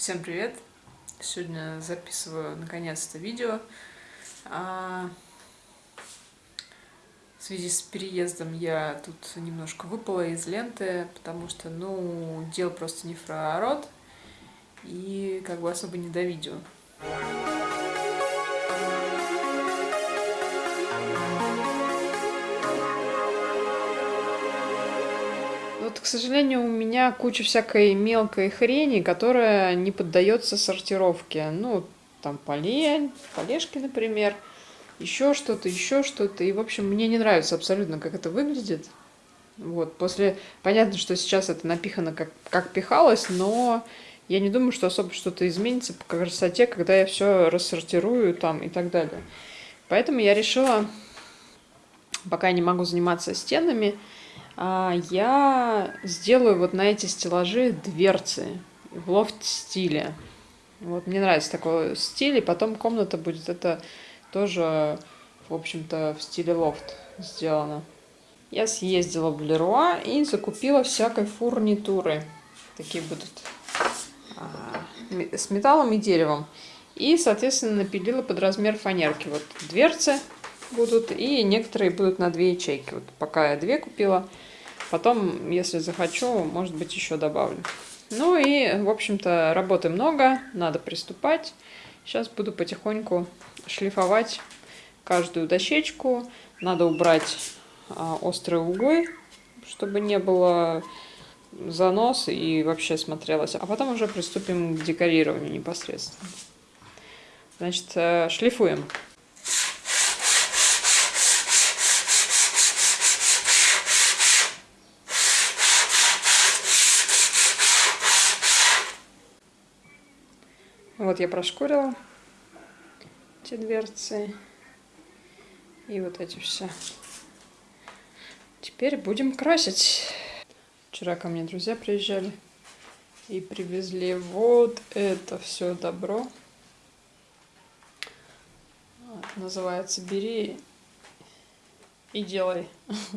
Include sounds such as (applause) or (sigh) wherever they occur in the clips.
Всем привет! Сегодня записываю наконец-то видео. А, в связи с переездом я тут немножко выпала из ленты, потому что, ну, дел просто не проворот и как бы особо не до видео. Сожалению, у меня куча всякой мелкой хрени, которая не поддается сортировке. Ну, там полень, полежки, например, еще что-то, еще что-то. И, в общем, мне не нравится абсолютно, как это выглядит. Вот, после... Понятно, что сейчас это напихано как, как пихалось, но я не думаю, что особо что-то изменится по красоте, когда я все рассортирую там и так далее. Поэтому я решила, пока я не могу заниматься стенами, я сделаю вот на эти стеллажи дверцы в лофт-стиле. Вот мне нравится такой стиль, и потом комната будет это тоже, в общем-то, в стиле лофт сделано. Я съездила в Леруа и закупила всякой фурнитуры. Такие будут а, с металлом и деревом. И, соответственно, напилила под размер фанерки. Вот дверцы будут, и некоторые будут на две ячейки. Вот пока я две купила, Потом, если захочу, может быть, еще добавлю. Ну и, в общем-то, работы много, надо приступать. Сейчас буду потихоньку шлифовать каждую дощечку. Надо убрать а, острые углы, чтобы не было занос и вообще смотрелось. А потом уже приступим к декорированию непосредственно. Значит, э, шлифуем. Вот я прошкурила эти дверцы. И вот эти все. Теперь будем красить. Вчера ко мне друзья приезжали и привезли вот это все добро. Называется «Бери и делай». (laughs)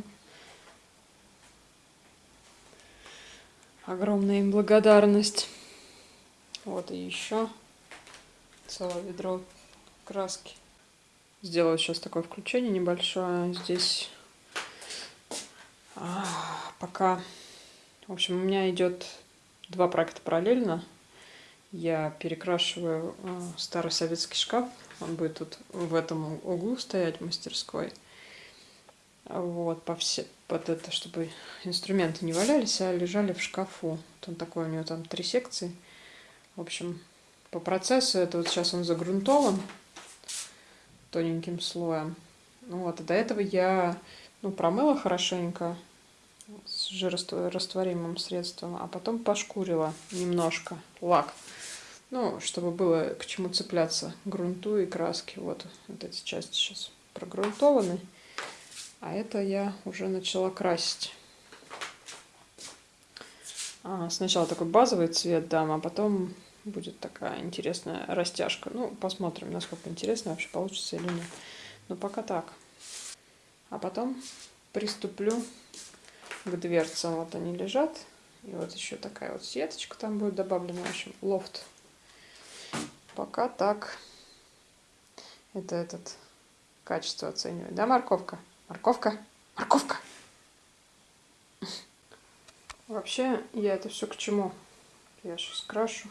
Огромная им благодарность. Вот и еще целое ведро краски. Сделаю сейчас такое включение небольшое. Здесь а, пока... В общем, у меня идет два проекта параллельно. Я перекрашиваю а, старый советский шкаф. Он будет тут в этом углу стоять, в мастерской. Вот, по все, под это, чтобы инструменты не валялись, а лежали в шкафу. Вот он такой, у него там три секции. В общем, по процессу это вот сейчас он загрунтован тоненьким слоем. Ну вот, а до этого я ну, промыла хорошенько с жирорастворимым средством, а потом пошкурила немножко лак. Ну, чтобы было к чему цепляться грунту и краски. Вот, вот эти части сейчас прогрунтованы. А это я уже начала красить. А, сначала такой базовый цвет дам, а потом будет такая интересная растяжка. Ну, посмотрим, насколько интересно вообще получится или нет. Но пока так. А потом приступлю к дверцам. Вот они лежат. И вот еще такая вот сеточка там будет добавлена. В общем, лофт. Пока так. Это этот качество оценивает. Да, морковка? Морковка? Морковка! Вообще, я это все к чему? Я сейчас крашу.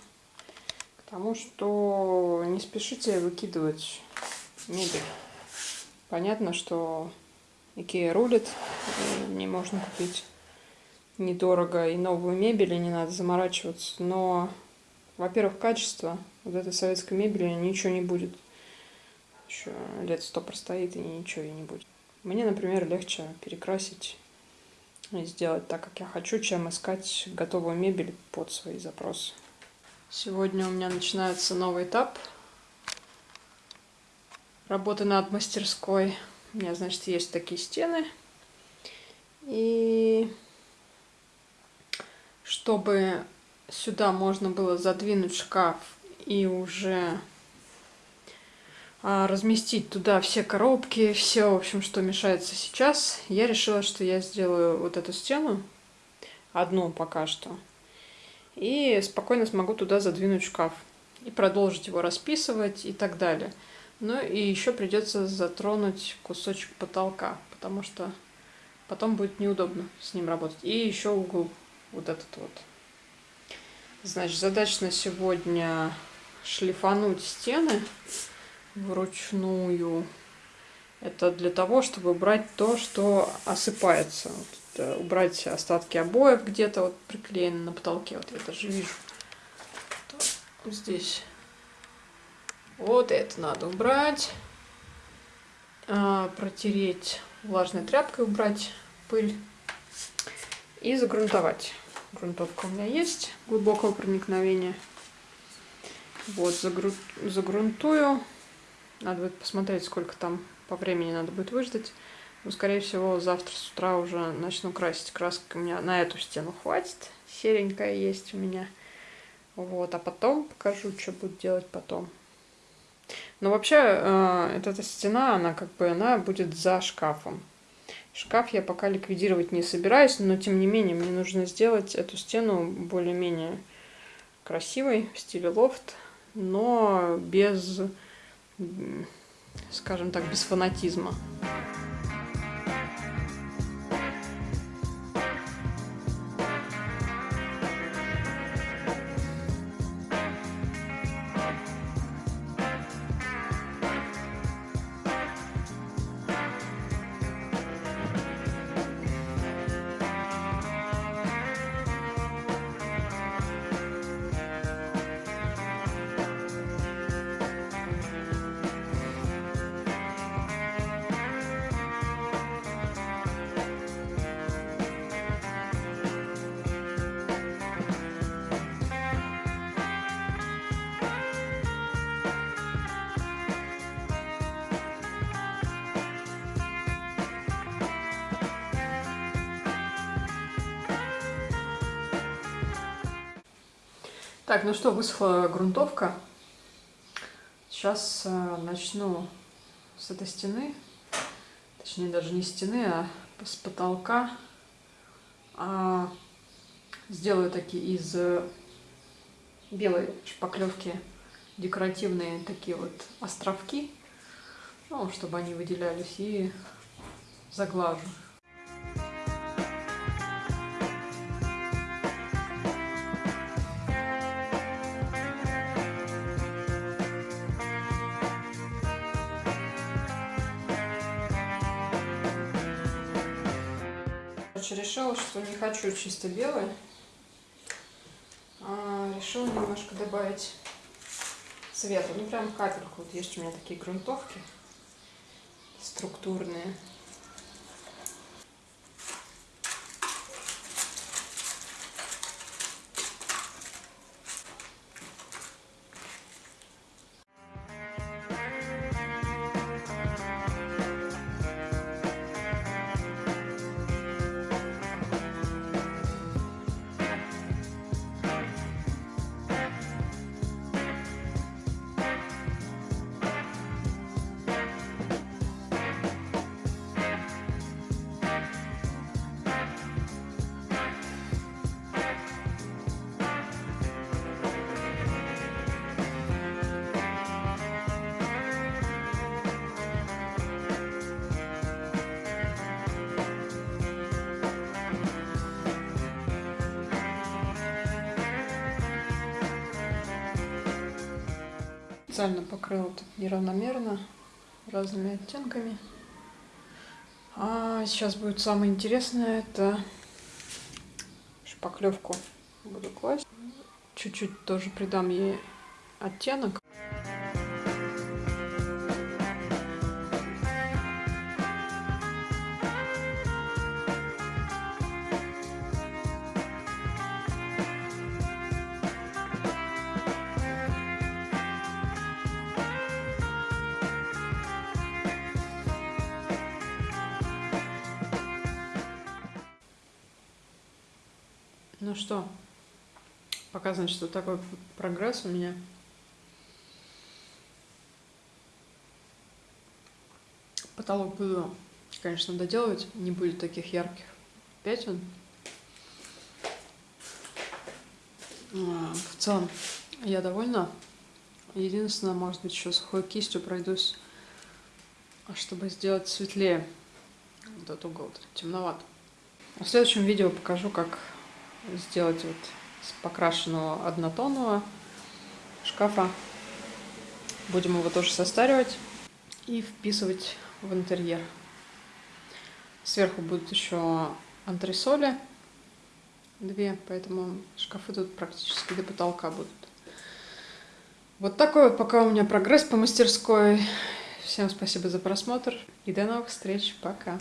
Потому что не спешите выкидывать мебель. Понятно, что Икея рулит, не можно купить недорого и новую мебель, и не надо заморачиваться. Но, во-первых, качество вот этой советской мебели ничего не будет. Еще лет сто простоит и ничего и не будет. Мне, например, легче перекрасить и сделать так, как я хочу, чем искать готовую мебель под свои запросы. Сегодня у меня начинается новый этап работы над мастерской. У меня, значит, есть такие стены. И чтобы сюда можно было задвинуть шкаф и уже а, разместить туда все коробки, все, в общем, что мешается сейчас, я решила, что я сделаю вот эту стену, одну пока что, и спокойно смогу туда задвинуть шкаф и продолжить его расписывать и так далее. Ну и еще придется затронуть кусочек потолка, потому что потом будет неудобно с ним работать. И еще угол вот этот вот. Значит, задача на сегодня шлифануть стены вручную. Это для того, чтобы убрать то, что осыпается. Вот, убрать остатки обоев где-то вот приклеены на потолке. Вот я даже вижу. Вот здесь. Вот это надо убрать. А, протереть влажной тряпкой, убрать пыль. И загрунтовать. Грунтовка у меня есть глубокого проникновения. Вот, загру... загрунтую. Надо будет посмотреть, сколько там по времени надо будет выждать. Но, скорее всего, завтра с утра уже начну красить. Краска у меня на эту стену хватит. Серенькая есть у меня. Вот, а потом покажу, что буду делать потом. Но вообще, э, эта стена, она как бы, она будет за шкафом. Шкаф я пока ликвидировать не собираюсь, но тем не менее мне нужно сделать эту стену более-менее красивой в стиле лофт, но без, скажем так, без фанатизма. Так, ну что, высохла грунтовка. Сейчас э, начну с этой стены, точнее даже не стены, а с потолка. А, сделаю такие из э, белой шпаклевки декоративные такие вот островки, ну, чтобы они выделялись, и заглажу. Решила, что не хочу чисто белый. А, решила немножко добавить цвета. Ну, прям капельку. Вот есть у меня такие грунтовки структурные. Специально покрыла тут неравномерно разными оттенками. А сейчас будет самое интересное, это шпаклевку буду класть. Чуть-чуть тоже придам ей оттенок. Ну что, показано, что такой прогресс у меня. Потолок буду, конечно, доделывать, не будет таких ярких пятен. А, в целом, я довольна. Единственное, может быть, еще сухой кистью пройдусь, чтобы сделать светлее этот угол, темноват. В следующем видео покажу, как сделать вот с покрашенного однотонного шкафа. Будем его тоже состаривать и вписывать в интерьер. Сверху будут еще антресоли две, поэтому шкафы тут практически до потолка будут. Вот такой вот пока у меня прогресс по мастерской. Всем спасибо за просмотр и до новых встреч. Пока.